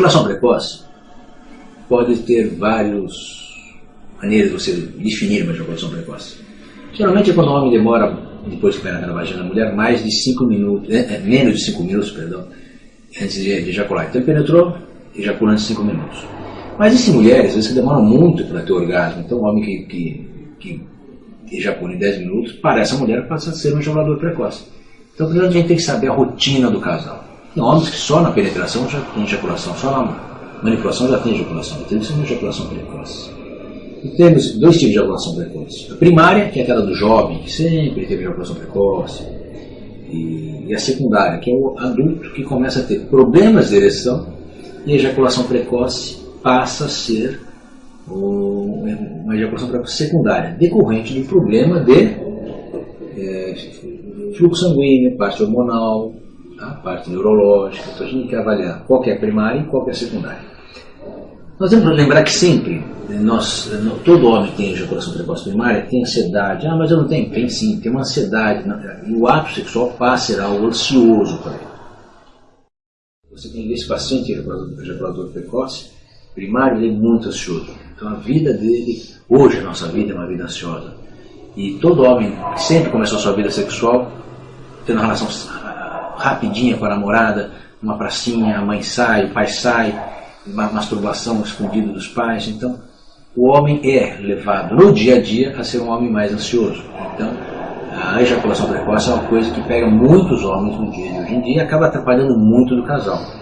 ejaculação precoce pode ter várias maneiras de você definir uma ejaculação precoce. Geralmente é quando o homem demora, depois que penetra na vagina da mulher, mais de 5 minutos, é, é, menos de 5 minutos, perdão, antes de, de ejacular. Então ele penetrou, ejaculando em 5 minutos. Mas existem mulheres, às vezes, que demoram muito para ter orgasmo. Então o homem que, que, que ejacula em 10 minutos, para essa mulher passa a ser um ejaculador precoce. Então a gente tem que saber a rotina do casal. Tem homens que só na penetração já tem ejaculação, só na manipulação já tem ejaculação. Então isso é uma ejaculação precoce. E temos dois tipos de ejaculação precoce. A primária, que é aquela do jovem, que sempre teve ejaculação precoce. E, e a secundária, que é o adulto que começa a ter problemas de ereção e a ejaculação precoce passa a ser uma ejaculação precoce secundária, decorrente de problema de é, fluxo sanguíneo, parte hormonal, a parte neurológica, então a gente tem que avaliar qual que é a primária e qual que é a secundária. Nós temos que lembrar que sempre, nós, todo homem tem ejaculação precoce primária, tem ansiedade. Ah, mas eu não tenho? Tem sim, tem uma ansiedade. E o ato sexual passa a ser algo ansioso para ele. Você tem esse paciente ejaculador precoce, primário, ele é muito ansioso. Então a vida dele, hoje a nossa vida é uma vida ansiosa. E todo homem que sempre começou a sua vida sexual, tendo relação rapidinha com a namorada, uma pracinha, a mãe sai, o pai sai, masturbação escondida dos pais. Então, o homem é levado no dia a dia a ser um homem mais ansioso. Então, a ejaculação precoce é uma coisa que pega muitos homens no dia de hoje em dia e acaba atrapalhando muito do casal.